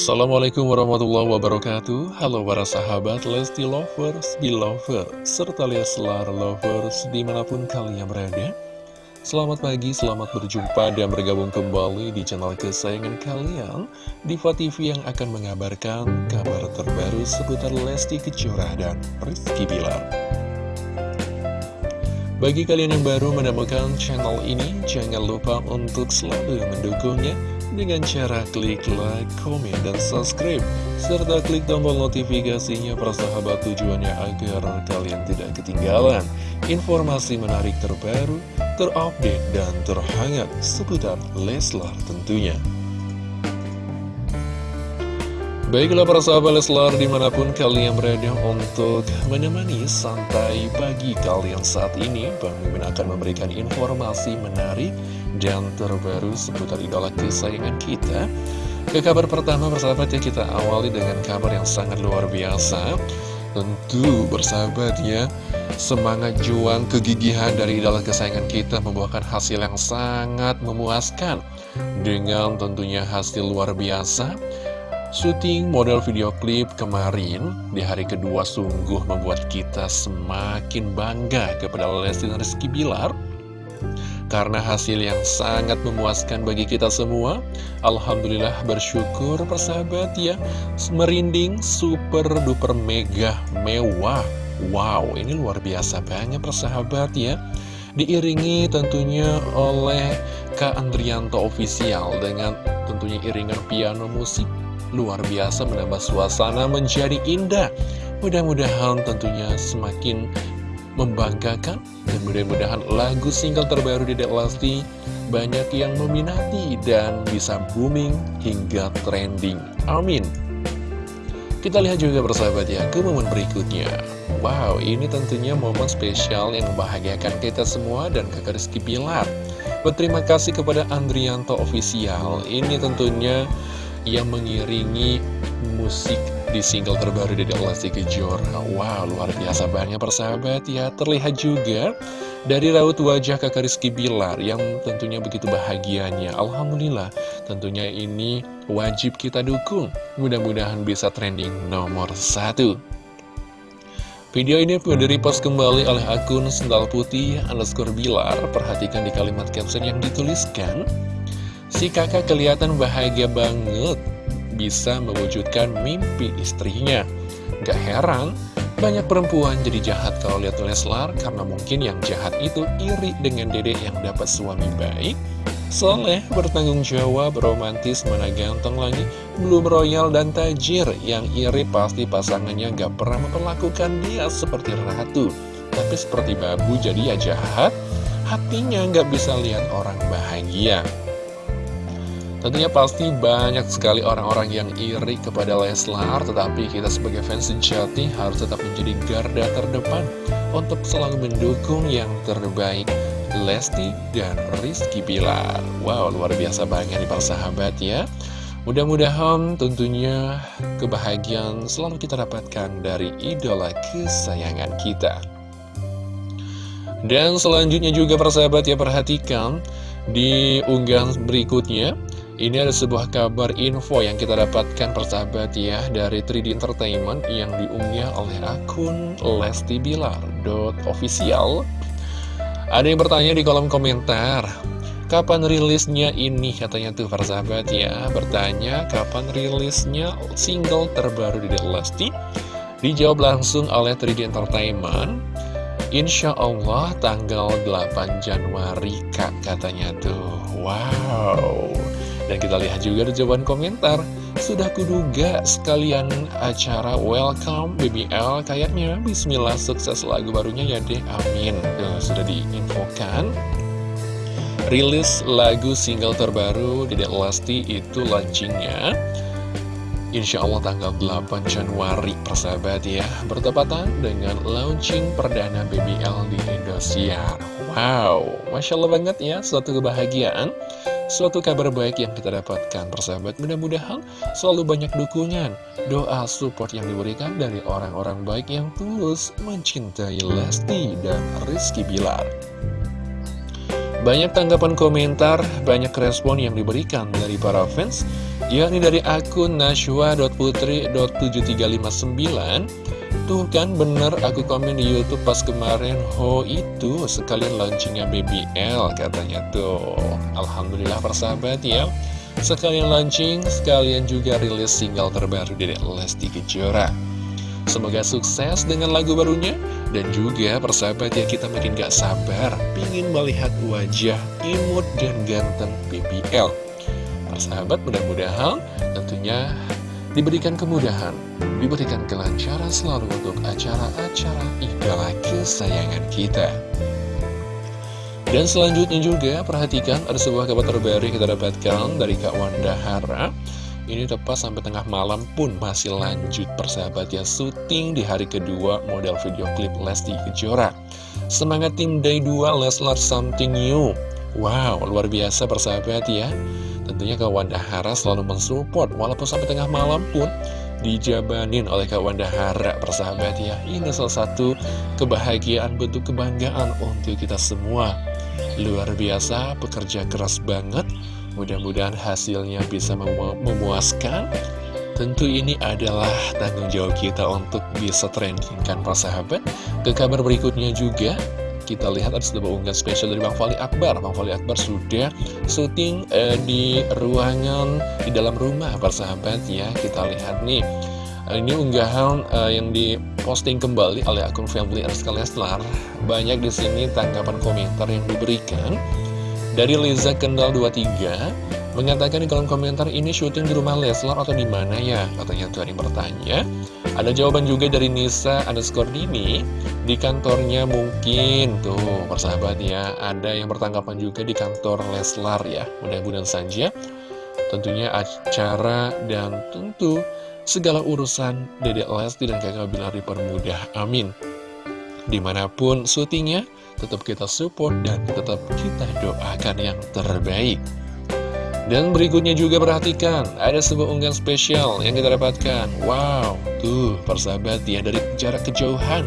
Assalamualaikum warahmatullahi wabarakatuh. Halo para sahabat Lesti Lovers, Belover, serta Leslar Lovers di mana pun kalian berada. Selamat pagi, selamat berjumpa dan bergabung kembali di channel kesayangan kalian Diva TV yang akan mengabarkan kabar terbaru seputar Lesti Kejora dan Rizky Bilar. Bagi kalian yang baru menemukan channel ini, jangan lupa untuk selalu mendukungnya dengan cara klik like, komen, dan subscribe serta klik tombol notifikasinya persahabat tujuannya agar kalian tidak ketinggalan informasi menarik terbaru, terupdate, dan terhangat seputar Leslar tentunya. Baiklah para sahabat Leslar di mana pun kalian berada untuk menemani santai pagi kalian saat ini Bang akan memberikan informasi menarik dan terbaru seputar idola kesayangan kita. Ke kabar pertama persahabat ya kita awali dengan kabar yang sangat luar biasa. Tentu bersahabat ya Semangat juang kegigihan dari idola kesayangan kita membuahkan hasil yang sangat memuaskan. Dengan tentunya hasil luar biasa Syuting model video klip kemarin di hari kedua sungguh membuat kita semakin bangga kepada Lesti Rizky Bilar. Karena hasil yang sangat memuaskan bagi kita semua Alhamdulillah bersyukur persahabat ya. Merinding super duper mega mewah. Wow ini luar biasa banyak persahabat ya. Diiringi tentunya oleh Kak Andrianto Official Dengan tentunya iringan piano musik luar biasa menambah suasana menjadi indah. Mudah-mudahan tentunya semakin membanggakan dan mudah-mudahan lagu single terbaru di Dek Lesti banyak yang meminati dan bisa booming hingga trending. Amin. Kita lihat juga bersahabat ya ke momen berikutnya. Wow, ini tentunya momen spesial yang membahagiakan kita semua dan kakak Rizky Pilar. Berterima kasih kepada Andrianto Official. Ini tentunya yang mengiringi musik di single terbaru dari Lesti Kejora. Wow, luar biasa banget persahabat ya. Terlihat juga dari raut wajah kakak Rizky Bilar yang tentunya begitu bahagianya. Alhamdulillah, tentunya ini wajib kita dukung. Mudah-mudahan bisa trending nomor satu. Video ini pun di-repost kembali oleh akun Sendal Putih underscore Bilar. Perhatikan di kalimat caption yang dituliskan. Si kakak kelihatan bahagia banget bisa mewujudkan mimpi istrinya. Gak heran, banyak perempuan jadi jahat kalau lihat Leslar karena mungkin yang jahat itu iri dengan dedek yang dapat suami baik. Soleh, bertanggung jawab, romantis, mana ganteng lagi, belum royal dan tajir. Yang iri pasti pasangannya gak pernah memperlakukan dia seperti ratu. Tapi seperti babu jadi ya jahat, hatinya gak bisa lihat orang bahagia. Tentunya pasti banyak sekali orang-orang yang iri kepada Leslar Tetapi kita sebagai fans sejati harus tetap menjadi garda terdepan Untuk selalu mendukung yang terbaik Lesti dan Rizky Bilar. Wow luar biasa banget nih para sahabat ya. Mudah-mudahan tentunya kebahagiaan selalu kita dapatkan dari idola kesayangan kita. Dan selanjutnya juga persahabat ya perhatikan Di unggahan berikutnya ini ada sebuah kabar info yang kita dapatkan persahabat ya dari 3D Entertainment yang diunggah oleh akun Lesti Bilar.official. Ada yang bertanya di kolom komentar, kapan rilisnya ini katanya tuh persahabat ya, bertanya kapan rilisnya single terbaru di Lesti. Dijawab langsung oleh 3D Entertainment. Insya Allah tanggal 8 Januari kak katanya tuh Wow dan kita lihat juga di jawaban komentar. Sudah kuduga sekalian acara Welcome BBL Kayaknya Bismillah sukses lagu barunya ya deh Amin. Tuh, Sudah diinfokan. Rilis lagu single terbaru Dedek Lesti itu launchingnya Insya Allah tanggal 8 Januari persahabat ya. Bertepatan dengan launching perdana BBL di Indosiar. Wow, Masya Allah banget ya Suatu kebahagiaan Suatu kabar baik yang kita dapatkan persahabat. Mudah-mudahan selalu banyak dukungan Doa support yang diberikan dari orang-orang baik yang tulus Mencintai Lesti dan Rizky Bilar. Banyak tanggapan komentar, banyak respon yang diberikan dari para fans yakni dari akun nashwa.putri.7359 Tuh kan bener aku komen di Youtube pas kemarin. Ho itu sekalian launchingnya BBL katanya tuh. Alhamdulillah persahabat ya. Sekalian launching, sekalian juga rilis single terbaru dari Lesti Kejora. Semoga sukses dengan lagu barunya. Dan juga persahabat ya kita makin gak sabar Pingin melihat wajah imut dan ganteng BBL Persahabat mudah-mudahan tentunya diberikan kemudahan, diberikan kelancaran selalu untuk acara-acara idola kesayangan kita. Dan selanjutnya juga perhatikan ada sebuah kabar terbaru yang kita dapatkan dari Kak Wanda Hara. Ini tepat sampai tengah malam pun masih lanjut persahabat ya syuting di hari kedua model video klip Lesti Kejora. Semangat tim Day 2 Leslar Something New. Wow, luar biasa persahabat ya. Tentunya Kak Wanda Hara selalu mensupport walaupun sampai tengah malam pun dijabanin oleh Kak Wanda Hara persahabat ya. Ini salah satu kebahagiaan bentuk kebanggaan untuk kita semua. Luar biasa, pekerja keras banget. Mudah-mudahan hasilnya bisa memu memuaskan. Tentu ini adalah tanggung jawab kita untuk bisa trendingkan persahabat. Ke kabar berikutnya juga, kita lihat ada sebuah unggahan spesial dari Bang Fali Akbar Bang Fali Akbar sudah syuting eh, di ruangan di dalam rumah persahabat ya Kita lihat nih ini unggahan uh, yang diposting kembali oleh akun Family Rizka Leslar. Banyak di sini tanggapan komentar yang diberikan. Dari Liza Kendal 23 mengatakan di kolom komentar ini syuting di rumah Leslar atau di mana ya? Katanya tuh yang bertanya. Ada jawaban juga dari Nisa underscore Dini Di kantornya mungkin. Tuh persahabat ya Ada yang bertanggapan juga di kantor Leslar ya. Mudah-mudahan saja Tentunya acara dan tentu Segala urusan Dedek Lesti dan kakak Bilar dipermudah. Amin. Di mana pun syutingnya Tetap kita support dan tetap kita doakan yang terbaik dan berikutnya juga perhatikan, ada sebuah unggahan spesial yang kita dapatkan. Wow, tuh persahabat ya dari jarak kejauhan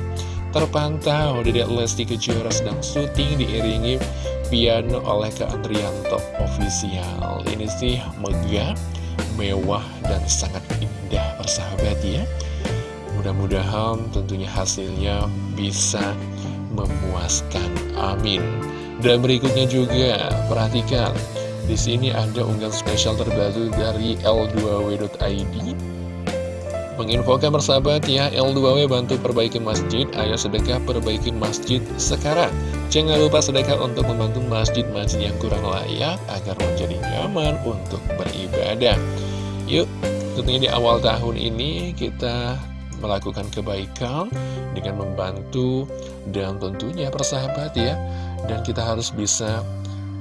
terpantau Dedek Lesti Kejora sedang syuting diiringi piano oleh Kak Andrianto official. Ini sih megah, mewah, dan sangat indah persahabat ya. Mudah-mudahan tentunya hasilnya bisa memuaskan. Amin. Dan berikutnya juga perhatikan di sini ada unggahan spesial terbaru dari L2W.id Menginfokan persahabat ya, L2W bantu perbaiki masjid, ayo sedekah perbaiki masjid sekarang. Jangan lupa sedekah untuk membantu masjid-masjid yang kurang layak agar menjadi nyaman untuk beribadah. Yuk, tentunya di awal tahun ini kita melakukan kebaikan dengan membantu dan tentunya persahabat ya. Dan kita harus bisa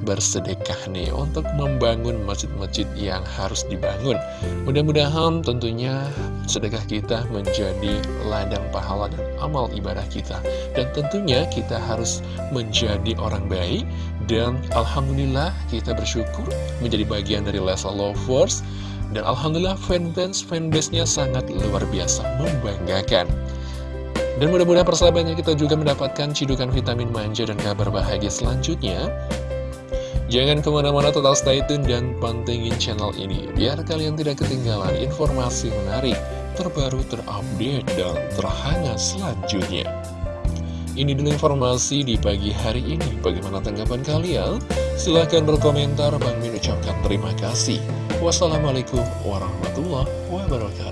bersedekah nih untuk membangun masjid-masjid yang harus dibangun. Mudah-mudahan tentunya sedekah kita menjadi ladang pahala dan amal ibadah kita. Dan tentunya kita harus menjadi orang baik dan Alhamdulillah kita bersyukur menjadi bagian dari Lesa Lovers. Dan Alhamdulillah fanbase fanbase-nya sangat luar biasa, membanggakan. Dan mudah-mudahan persahabatnya kita juga mendapatkan cidukan vitamin manja dan kabar bahagia selanjutnya. Jangan ke mana-mana total stay tune dan pantengin channel ini Biar kalian tidak ketinggalan informasi menarik, terbaru, terupdate, dan terhangat selanjutnya. Ini dulu informasi di pagi hari ini. Bagaimana tanggapan kalian? Silahkan berkomentar. Bang Min ucapkan terima kasih. Wassalamualaikum warahmatullahi wabarakatuh